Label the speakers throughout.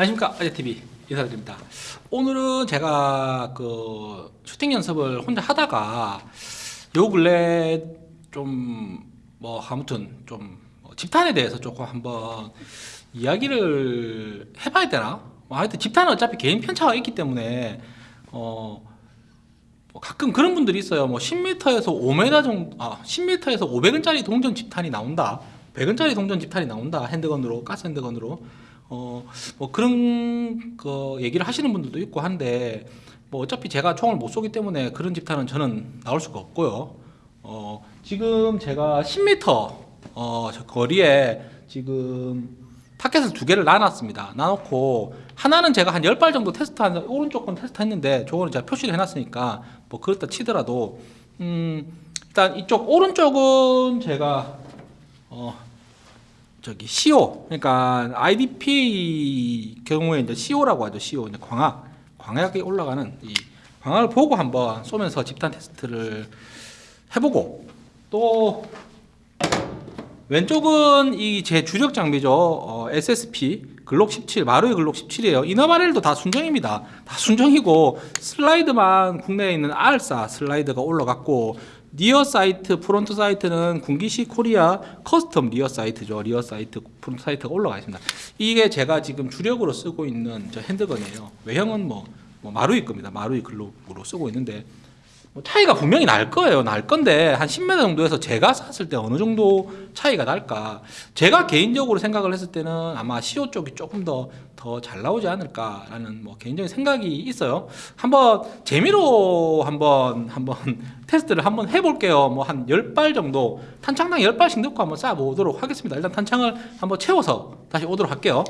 Speaker 1: 안녕하십니까 아재TV 인사드립니다 오늘은 제가 그 슈팅 연습을 혼자 하다가 요 근래 좀 뭐 아무튼 좀뭐 집탄에 대해서 조금 한번 이야기를 해봐야 되나? 뭐 하여튼 집탄은 어차피 개인 편차가 있기 때문에 어 뭐 가끔 그런 분들이 있어요. 뭐 10m에서 5m 정도, 아 10m에서 500원짜리 동전 집탄이 나온다. 100원짜리 동전 집탄이 나온다. 핸드건으로 가스 핸드건으로 어 뭐 그런 거 얘기를 하시는 분들도 있고 한데 뭐 어차피 제가 총을 못 쏘기 때문에 그런 집탄은 저는 나올 수가 없고요. 어 지금 제가 10m 어저 거리에 지금 타켓을 두 개를 나눴습니다. 나놓고 하나는 제가 한 10발 정도 테스트한 오른쪽 건 테스트했는데 저거는 제가 표시를 해놨으니까 뭐 그렇다 치더라도 음 일단 이쪽 오른쪽은 제가 어 저기 CO 그러니까 IDP 경우에 이제 CO라고 하죠. CO 이제 광학 광학에 올라가는 이 광학을 보고 한번 쏘면서 집단 테스트를 해보고 또 왼쪽은 이 제 주력 장비죠. 어, SSP 글록 17 마루이 글록 17이에요. 이너바렐도 다 순정입니다. 다 순정이고 슬라이드만 국내에 있는 R4 슬라이드가 올라갔고 rear sight, front sight는 군기시 코리아 custom rear sight죠. rear sight, front sight가 올라가 있습니다. 이게 제가 지금 주력으로 쓰고 있는 저 handgun이에요. 외형은 뭐, 뭐 마루이 겁니다. 마루이 글록으로 쓰고 있는데 뭐 차이가 분명히 날 거예요. 날 건데 한 10m 정도에서 제가 쐈을 때 어느 정도 차이가 날까? 제가 개인적으로 생각을 했을 때는 아마 CO 쪽이 조금 더 더 잘 나오지 않을까라는 뭐 개인적인 생각이 있어요. 한번 재미로 한번 한번 테스트를 한번 해볼게요. 뭐 한 10발 정도 탄창당 10발씩 넣고 한번 쏴보도록 하겠습니다. 일단 탄창을 한번 채워서 다시 오도록 할게요.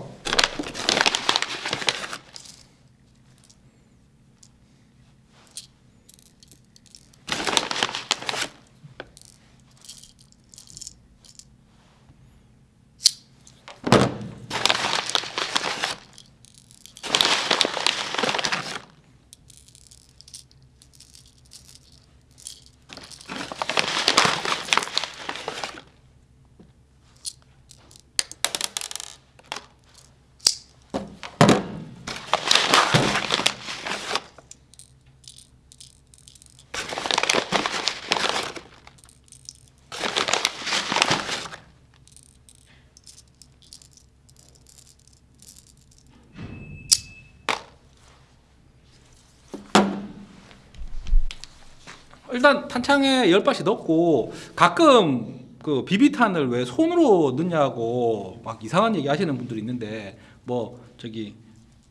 Speaker 1: 일단 탄창에 10발씩 넣고 가끔 그 비비탄을 왜 손으로 넣냐고 막 이상한 얘기 하시는 분들이 있는데 뭐 저기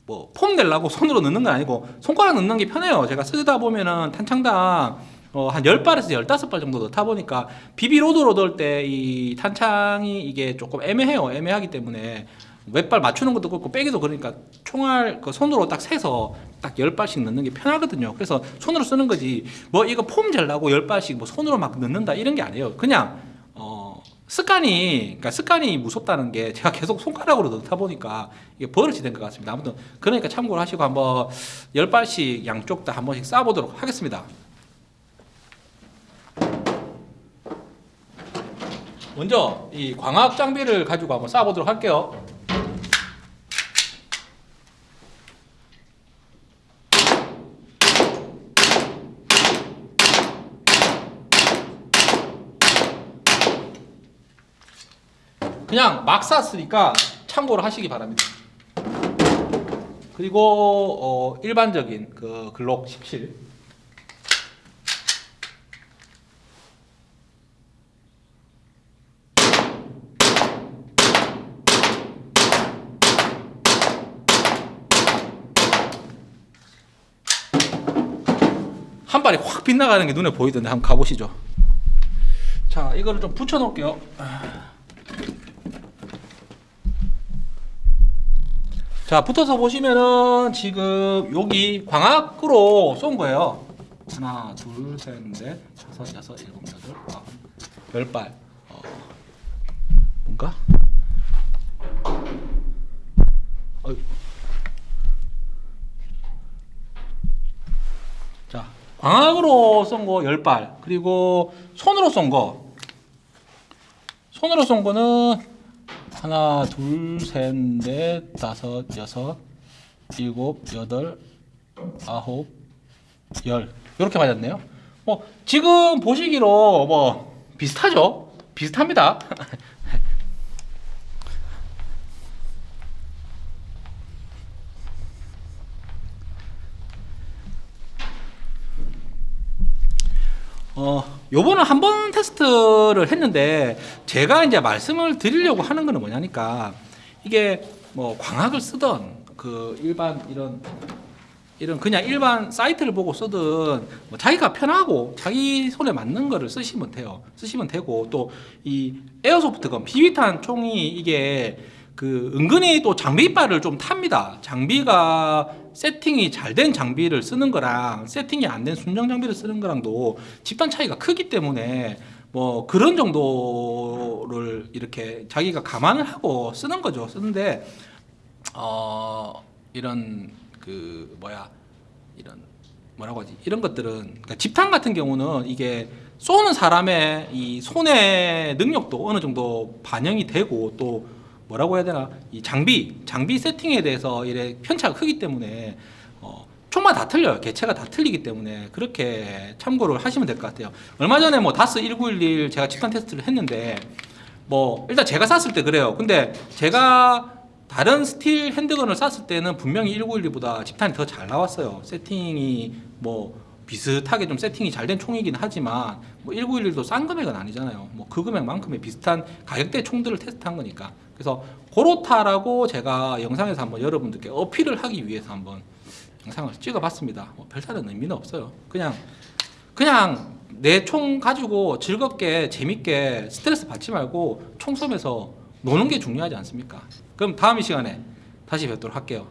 Speaker 1: 뭐 폼 내려고 손으로 넣는 건 아니고 손가락 넣는 게 편해요. 제가 쓰다 보면은 탄창당 어, 한 10발에서 15발 정도 넣다 보니까 비비로드로 넣을 때 이 탄창이 이게 조금 애매해요. 애매하기 때문에 몇 발 맞추는 것도 그렇고 빼기도 그러니까 총알 그 손으로 딱 세서 딱 10발씩 넣는 게 편하거든요. 그래서 손으로 쓰는 거지. 뭐 이거 폼 젤라고 10발씩 뭐 손으로 막 넣는다 이런 게 아니에요. 그냥 어 습관이 그러니까 습관이 무섭다는 게 제가 계속 손가락으로 넣다 보니까 이게 버릇이 된 것 같습니다. 아무튼 그러니까 참고를 하시고 한번 10발씩 양쪽 다 한 번씩 쏴 보도록 하겠습니다. 먼저 이 광학 장비를 가지고 한번 쏴 보도록 할게요. 그냥 막 쐈으니까 참고를 하시기 바랍니다. 그리고 어, 일반적인 그 글록 17 한 발이 확 빗나가는 게 눈에 보이던데 한번 가보시죠. 자, 이거를 좀 붙여 놓을게요. 자 붙어서 보시면은 지금 여기 광학으로 쏜 거예요. 하나 둘셋넷 다섯 여섯 일곱 여덟 열발. 어, 뭔가? 어이. 자 광학으로 쏜 거 열발. 그리고 손으로 쏜 거. 손으로 쏜 거는 하나, 둘, 셋, 넷, 다섯, 여섯, 일곱, 여덟, 아홉, 열 이렇게 맞았네요. 뭐 지금 보시기로 뭐 비슷하죠? 비슷합니다. 어, 요번은 한번 테스트를 했는데 제가 이제 말씀을 드리려고 하는 거는 뭐냐니까 이게 뭐 광학을 쓰던 그 일반 이런 이런 그냥 일반 사이트를 보고 쓰든 뭐 자기가 편하고 자기 손에 맞는 거를 쓰시면 돼요. 쓰시면 되고 또 이 에어소프트건 비비탄 총이 이게 그 은근히 또 장비빨을 좀 탑니다. 장비가 세팅이 잘 된 장비를 쓰는 거랑 세팅이 안 된 순정 장비를 쓰는 거랑도 집단 차이가 크기 때문에 뭐 그런 정도를 이렇게 자기가 감안을 하고 쓰는 거죠. 쓰는데 어 이런 그 뭐야 이런 뭐라고 하지 이런 것들은 그러니까 집탄 같은 경우는 이게 쏘는 사람의 이 손의 능력도 어느 정도 반영이 되고 또 뭐라고 해야 되나? 이 장비 장비 세팅에 대해서 이래 편차가 크기 때문에 어, 총마다 틀려요. 개체가 다 틀리기 때문에 그렇게 참고를 하시면 될 것 같아요. 얼마 전에 뭐 다스 1911 제가 집탄 테스트를 했는데 뭐 일단 제가 쐈을 때 그래요. 근데 제가 다른 steel handgun을 쐈을 때는 분명히 1911보다 집탄이 더 잘 나왔어요. 세팅이 뭐 비슷하게 좀 세팅이 잘 된 총이긴 하지만 뭐 1911도 싼 금액은 아니잖아요 뭐 그 금액만큼의 비슷한 가격대 총들을 테스트한 거니까 그래서 고로타라고 제가 영상에서 한번 여러분들께 어필을 하기 위해서 한번 영상을 찍어봤습니다 뭐 별다른 의미는 없어요 그냥 그냥 내 총 가지고 즐겁게 재밌게 스트레스 받지 말고 총 쏘면서 노는 게 중요하지 않습니까? 그럼 다음 이 시간에 다시 뵙도록 할게요.